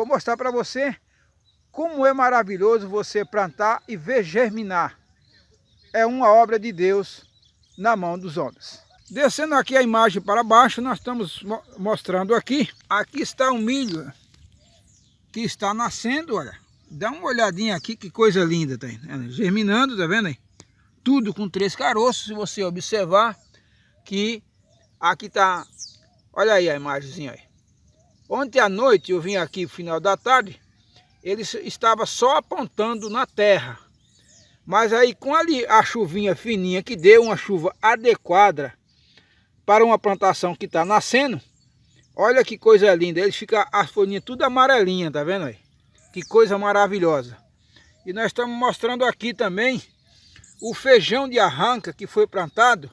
vou mostrar para você como é maravilhoso você plantar e ver germinar. É uma obra de Deus na mão dos homens. Descendo aqui a imagem para baixo, nós estamos mostrando aqui. Aqui está o milho que está nascendo, olha. Dá uma olhadinha aqui, que coisa linda. Tá germinando, tá vendo aí? Tudo com três caroços, se você observar que aqui está... Olha aí a imagenzinha aí. Ontem à noite eu vim aqui no final da tarde, ele estava só apontando na terra. Mas aí com ali a chuvinha fininha que deu, uma chuva adequada para uma plantação que está nascendo, olha que coisa linda, ele fica as folhinhas tudo amarelinha, tá vendo aí? Que coisa maravilhosa. E nós estamos mostrando aqui também o feijão de arranca que foi plantado.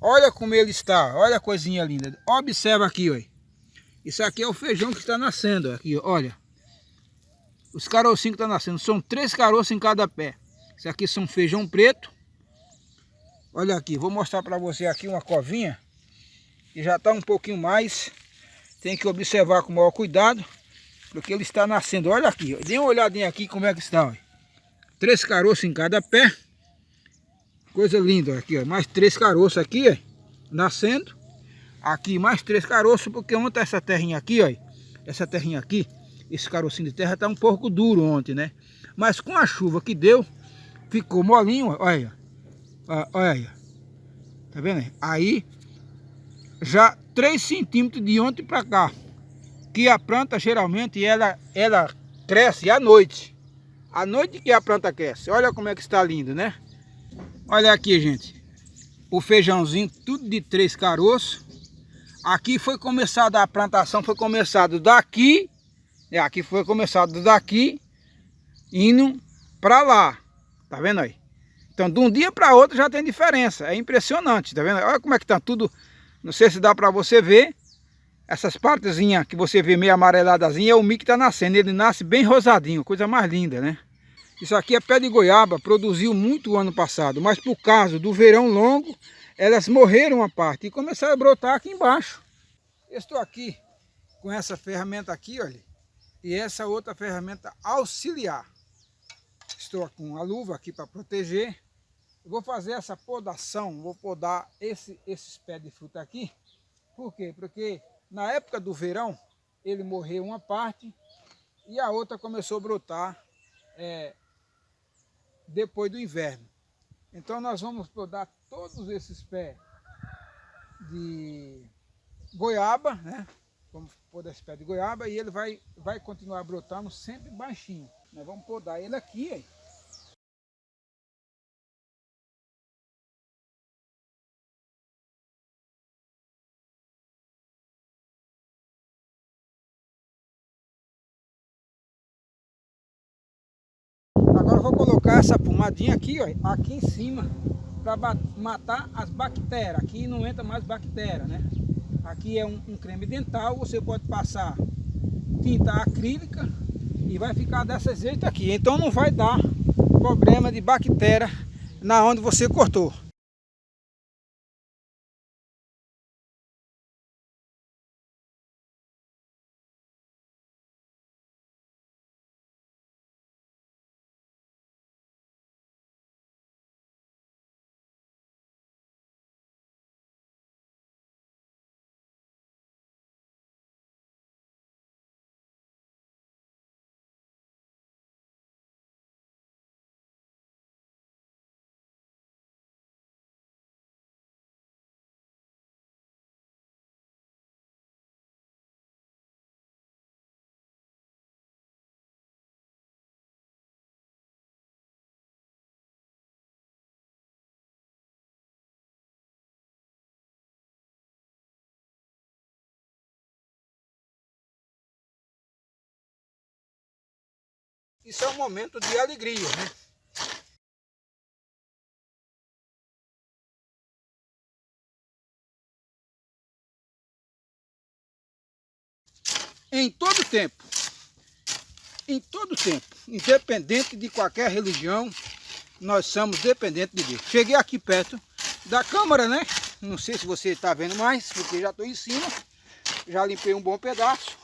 Olha como ele está, olha a coisinha linda. Observa aqui, olha. Isso aqui é o feijão que está nascendo, aqui, olha. Os carocinhos que estão tá nascendo, são três caroços em cada pé. Isso aqui são feijão preto. Olha aqui, vou mostrar para você aqui uma covinha. Que já está um pouquinho mais. Tem que observar com maior cuidado. Porque ele está nascendo. Olha aqui, dê uma olhadinha aqui como é que está. Três caroços em cada pé. Coisa linda aqui. Mais três caroços aqui. Nascendo. Aqui mais três caroços, porque ontem essa terrinha aqui, ó, essa terrinha aqui, esse carocinho de terra está um pouco duro ontem, né? Mas com a chuva que deu, ficou molinho, olha, olha, olha, tá vendo? Aí, já 3 centímetros de ontem para cá, que a planta geralmente ela, ela cresce à noite. À noite que a planta cresce, olha como é que está lindo, né? Olha aqui, gente, o feijãozinho, tudo de três caroços, Aqui foi começada a plantação, foi começado daqui, é, aqui foi começado daqui, indo para lá, tá vendo aí? Então, de um dia para outro já tem diferença, é impressionante, tá vendo? Olha como é que tá tudo, não sei se dá para você ver, essas partezinhas que você vê meio amareladazinha é o milho que está nascendo, ele nasce bem rosadinho, coisa mais linda, né? Isso aqui é pé de goiaba, produziu muito ano passado, mas por causa do verão longo, elas morreram a parte e começaram a brotar aqui embaixo. Estou aqui com essa ferramenta aqui, olha, e essa outra ferramenta auxiliar. Estou com a luva aqui para proteger. Vou fazer essa podação, vou podar esse, esses pés de fruta aqui. Por quê? Porque na época do verão, ele morreu uma parte e a outra começou a brotar é, depois do inverno. Então nós vamos podar todos esses pés de goiaba, né? Vamos podar esse pé de goiaba e ele vai, vai continuar brotando sempre baixinho. Nós vamos podar ele aqui, aí. Agora vou colocar essa pomadinha aqui, ó, aqui em cima, para matar as bactérias. Aqui não entra mais bactéria, né? Aqui é um, um, creme dental, você pode passar tinta acrílica e vai ficar dessa jeito aqui. Então não vai dar problema de bactéria na onde você cortou. Isso é um momento de alegria, né? Em todo tempo, em todo tempo, independente de qualquer religião, nós somos dependentes de Deus. Cheguei aqui perto da câmara, né? Não sei se você está vendo mais, porque já estou em cima. Já limpei um bom pedaço.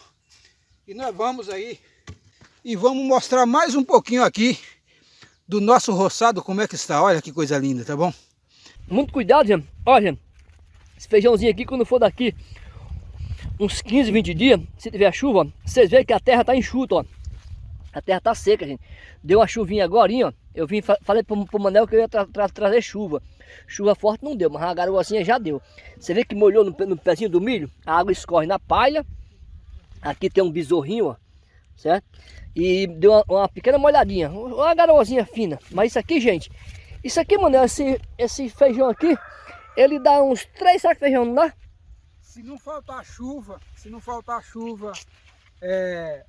E nós vamos aí E vamos mostrar mais um pouquinho aqui do nosso roçado, como é que está. Olha que coisa linda, tá bom? Muito cuidado, gente. Olha, gente, esse feijãozinho aqui, quando for daqui uns 15, 20 dias, se tiver chuva, vocês veem que a terra tá enxuta, ó. A terra tá seca, gente. Deu uma chuvinha agora, ó. Eu vim, falei pro, pro Manel que eu ia tra tra trazer chuva. Chuva forte não deu, mas a garoazinha já deu. Você vê que molhou no, no pezinho do milho? A água escorre na palha. Aqui tem um besorrinho, ó. Certo? E deu uma, uma pequena molhadinha. Uma garoazinha fina. Mas isso aqui, gente. Isso aqui, Manel, esse, esse feijão aqui, ele dá uns três sacos de feijão, não dá? Se não faltar chuva, se não faltar chuva, é,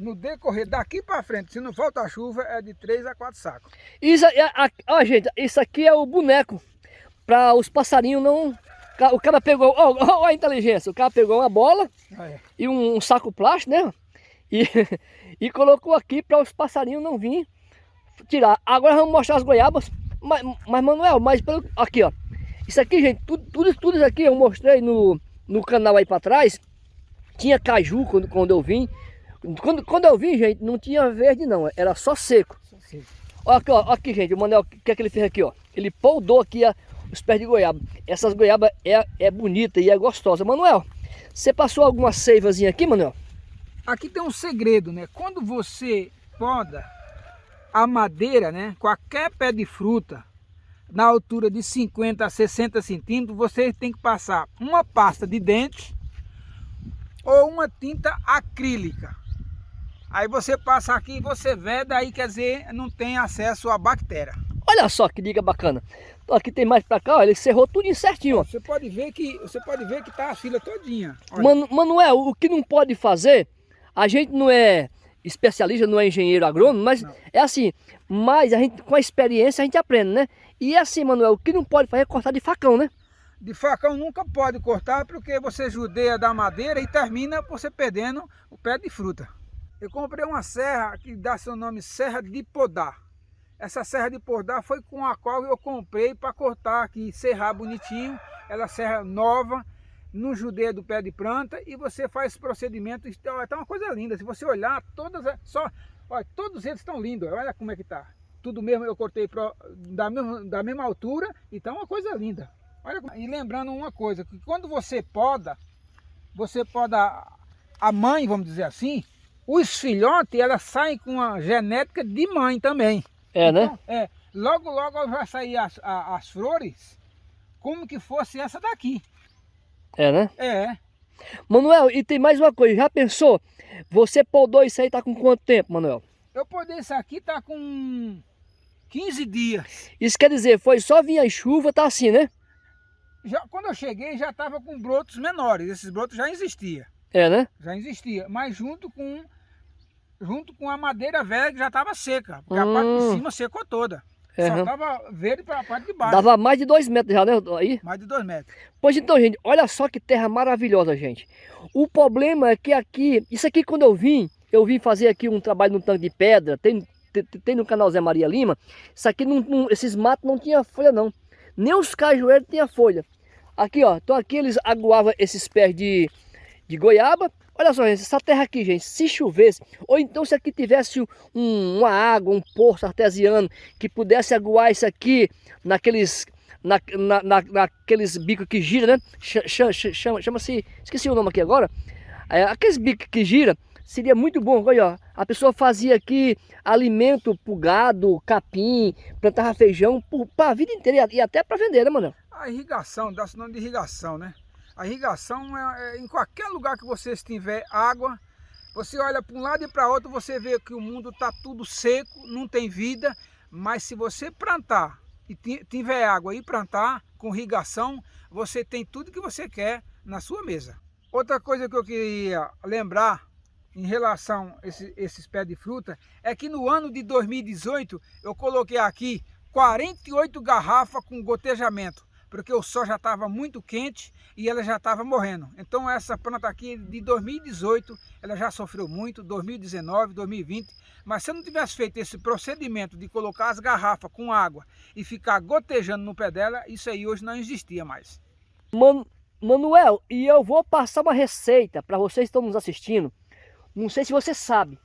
no decorrer daqui para frente, se não falta chuva, é de 3 a 4 sacos. Isso, ó, gente, isso aqui é o boneco para os passarinhos não... O cara pegou, ó, ó, a inteligência, o cara pegou uma bola ah, é. e um, um, saco plástico, né? E, e colocou aqui para os passarinhos não virem tirar. Agora vamos mostrar as goiabas, mas, mas Manuel, mas pelo, aqui ó, isso aqui gente, tudo, tudo, tudo isso aqui eu mostrei no, no canal aí para trás, tinha caju quando, quando eu vim, quando, quando eu vim, gente, não tinha verde não, era só seco. Só seco. Olha aqui, ó, aqui, gente, o Manel, o que é que ele fez aqui, ó? Ele poldou aqui a, os pés de goiaba. Essas goiabas é, é bonita e é gostosa. Manuel, você passou alguma seivazinha aqui, Manuel? Aqui tem um segredo, né? Quando você poda a madeira, né? Qualquer pé de fruta, na altura de 50 a 60 centímetros, você tem que passar uma pasta de dente ou uma tinta acrílica. Aí você passa aqui e você veda, aí quer dizer, não tem acesso à bactéria. Olha só que dica bacana. Então, aqui tem mais para cá, ó, ele cerrou tudo certinho. Ó. Você pode ver que você pode ver que tá a fila todinha. Mano, Manuel, o que não pode fazer, a gente não é especialista, não é engenheiro agrônomo, mas não. é assim, mas a gente com a experiência a gente aprende, né? E é assim, Manuel, o que não pode fazer é cortar de facão, né? De facão nunca pode cortar porque você judeia da madeira e termina você perdendo o pé de fruta. Eu comprei uma serra que dá seu nome Serra de Podar. Essa serra de podar foi com a qual eu comprei para cortar aqui, serrar bonitinho. Ela serra nova, no judeia do pé de planta e você faz esse procedimento. Está tá uma coisa linda. Se você olhar, todas só, olha, todos eles estão lindos. Olha como é que tá. Tudo mesmo eu cortei pro, da, mesma, da mesma altura e tá uma coisa linda. Olha, e lembrando uma coisa, que quando você poda, você poda a mãe, vamos dizer assim, os filhotes, elas saem com a genética de mãe também. É, né? então? É. Logo, logo vai sair as, as, as flores como que fosse essa daqui. É, né? É. Manuel, e tem mais uma coisa, já pensou? Você podou isso aí tá com quanto tempo, Manuel? Eu podei isso aqui tá com 15 dias. Isso quer dizer, foi só vir a chuva, tá assim, né? Já, quando eu cheguei já tava com brotos menores, esses brotos já existiam. É, né? Já existia, mas junto com junto com a madeira velha que já estava seca, porque hum. a parte de hum. cima secou toda. Só estava verde para a parte de baixo. Dava mais de dois metros já, né? Aí? Mais de dois metros. Pois então, gente, olha só que terra maravilhosa, gente. O problema é que aqui, isso aqui quando eu vim, eu vim fazer aqui um trabalho no tanque de pedra, tem, tem, tem no canal Zé Maria Lima, isso aqui, não, não, esses matos não tinha folha não. Nem os cajueiros tinha folha. Aqui, ó, então aqui eles aguavam esses pés de, de goiaba, Olha só, gente, essa terra aqui, gente, se chovesse, ou então se aqui tivesse um, uma água, um poço artesiano, que pudesse aguar isso aqui naqueles, na, na, na, naqueles bicos que gira, né? Chama-se, chama esqueci o nome aqui agora, é, aqueles bicos que gira, seria muito bom, olha, ó, a pessoa fazia aqui alimento pro gado, capim, plantava feijão, para a vida inteira e até para vender, né, mano? A irrigação, dá-se nome de irrigação, né? A irrigação é, é, em qualquer lugar que você estiver água, você olha para um lado e para outro, você vê que o mundo está tudo seco, não tem vida, mas se você plantar e tiver água e plantar com irrigação, você tem tudo que você quer na sua mesa. Outra coisa que eu queria lembrar em relação a esse, esses pés de fruta é que no ano de 2018 eu coloquei aqui 48 garrafas com gotejamento porque o sol já estava muito quente e ela já estava morrendo. Então essa planta aqui de 2018, ela já sofreu muito, 2019, 2020, mas se eu não tivesse feito esse procedimento de colocar as garrafas com água e ficar gotejando no pé dela, isso aí hoje não existia mais. Man Manuel, e eu vou passar uma receita para vocês que estão nos assistindo, não sei se você sabe,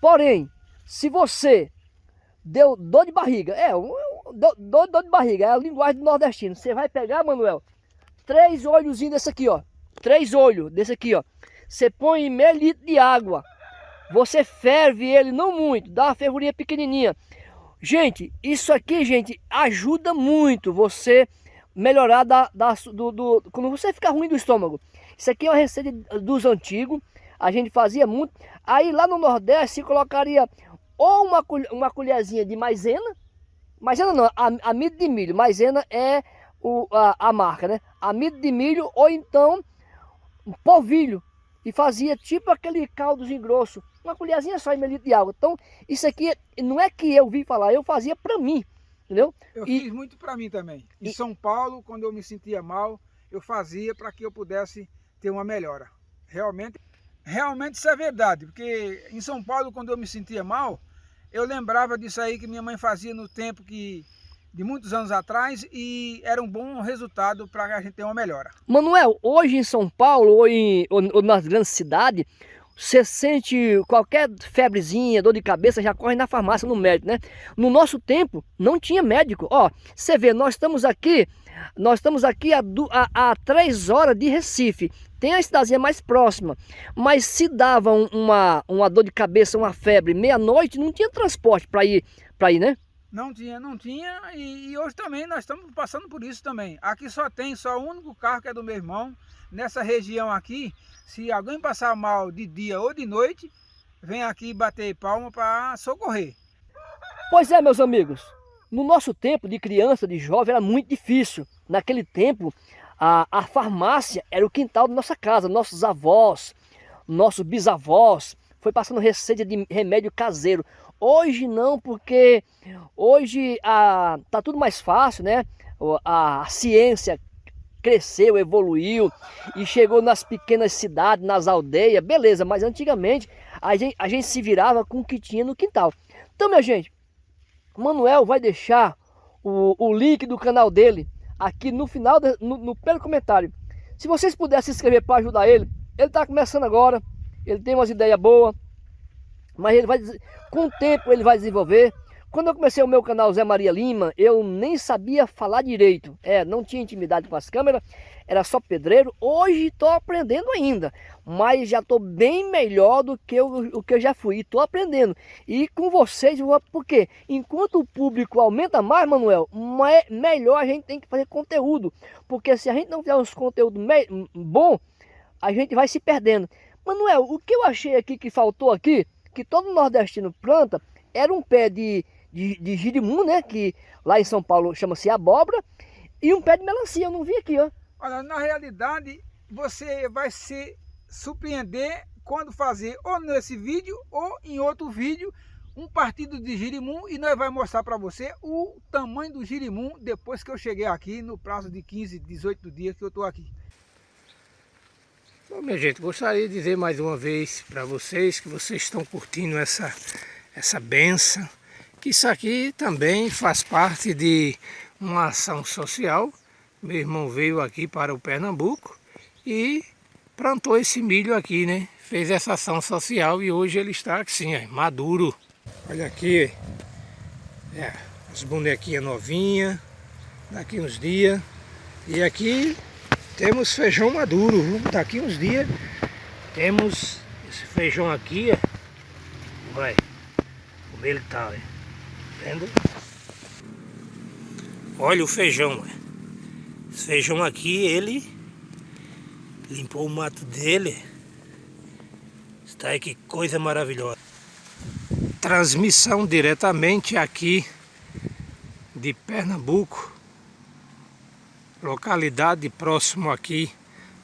Porém, se você deu dor de barriga, é, dor, dor de barriga, é a linguagem do nordestino. Você vai pegar, Manuel, três olhozinhos desse aqui, ó. Três olhos desse aqui, ó. Você põe meio litro de água. Você ferve ele, não muito, dá uma fervurinha pequenininha. Gente, isso aqui, gente, ajuda muito você melhorar da, da, do, do, quando você ficar ruim do estômago. Isso aqui é uma receita dos antigos, a gente fazia muito. Aí lá no Nordeste colocaria ou uma, uma colherzinha de maisena, maisena não, amido de milho, maisena é o, a, a marca, né? Amido de milho ou então um polvilho. E fazia tipo aquele caldozinho grosso, uma colherzinha só em mililitro de água. Então, isso aqui não é que eu vi falar, eu fazia para mim, entendeu? Eu e, fiz muito para mim também. Em e, São Paulo, quando eu me sentia mal, eu fazia para que eu pudesse ter uma melhora. Realmente, realmente isso é verdade, porque em São Paulo, quando eu me sentia mal, eu lembrava disso aí que minha mãe fazia no tempo que de muitos anos atrás e era um bom resultado para a gente ter uma melhora. Manuel, hoje em São Paulo ou, em, ou, ou nas grandes cidades, você sente qualquer febrezinha, dor de cabeça, já corre na farmácia, no médico, né? No nosso tempo, não tinha médico. Ó, você vê, nós estamos aqui, nós estamos aqui a, a, a três horas de Recife. Tem a cidadezinha mais próxima, mas se dava uma, uma dor de cabeça, uma febre, meia-noite, não tinha transporte para ir, para ir, né? Não tinha, não tinha e, e, hoje também nós estamos passando por isso também. Aqui só tem só o único carro que é do meu irmão. Nessa região aqui, se alguém passar mal de dia ou de noite, vem aqui bater palma para socorrer. Pois é, meus amigos. No nosso tempo de criança, de jovem, era muito difícil. Naquele tempo, a, a farmácia era o quintal da nossa casa. Nossos avós, nossos bisavós, foi passando receita de remédio caseiro. Hoje não, porque hoje a, tá tudo mais fácil, né? A, a ciência cresceu, evoluiu e chegou nas pequenas cidades, nas aldeias, beleza, mas antigamente a gente, a gente se virava com o que tinha no quintal. Então, minha gente, Manuel vai deixar o, o link do canal dele aqui no final, de, no, no primeiro comentário. Se vocês puderem se inscrever para ajudar ele, ele está começando agora, ele tem umas ideias boas, mas ele vai, com o tempo ele vai desenvolver. Quando eu comecei o meu canal Zé Maria Lima, eu nem sabia falar direito. É, não tinha intimidade com as câmeras, era só pedreiro. Hoje estou aprendendo ainda, mas já estou bem melhor do que eu, o que eu já fui. Estou aprendendo. E com vocês, porque enquanto o público aumenta mais, Manuel, mais, melhor a gente tem que fazer conteúdo. Porque se a gente não fizer uns conteúdos bom, a gente vai se perdendo. Manuel, o que eu achei aqui que faltou aqui, que todo nordestino planta, era um pé de de, de né? Que lá em São Paulo chama-se abóbora. E um pé de melancia, eu não vi aqui, ó. Olha, na realidade, você vai se surpreender quando fazer ou nesse vídeo ou em outro vídeo um partido de girimum e nós vamos mostrar para você o tamanho do girimum depois que eu cheguei aqui no prazo de 15, 18 dias que eu estou aqui. Bom, minha gente, gostaria de dizer mais uma vez para vocês que vocês estão curtindo essa, essa benção que isso aqui também faz parte de uma ação social. Meu irmão veio aqui para o Pernambuco e plantou esse milho aqui, né? Fez essa ação social e hoje ele está assim, ó, maduro. Olha aqui, é, as bonequinhas novinhas, daqui uns dias. E aqui temos feijão maduro, daqui uns dias temos esse feijão aqui, ó. Vai, como ele tá, ó vendo? Olha o feijão. Esse feijão aqui, ele limpou o mato dele. Está aí que coisa maravilhosa. Transmissão diretamente aqui de Pernambuco. Localidade próximo aqui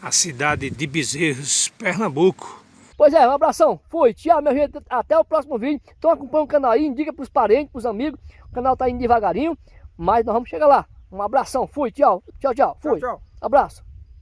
à cidade de Bezerros, Pernambuco. Pois é, um abração. Fui. Tchau, minha gente. Até o próximo vídeo. Então acompanha o canal aí, indica pros parentes, pros amigos. O canal tá indo devagarinho, mas nós vamos chegar lá. Um abração. Fui. Tchau. Tchau, tchau. Fui. Tchau, tchau. Abraço.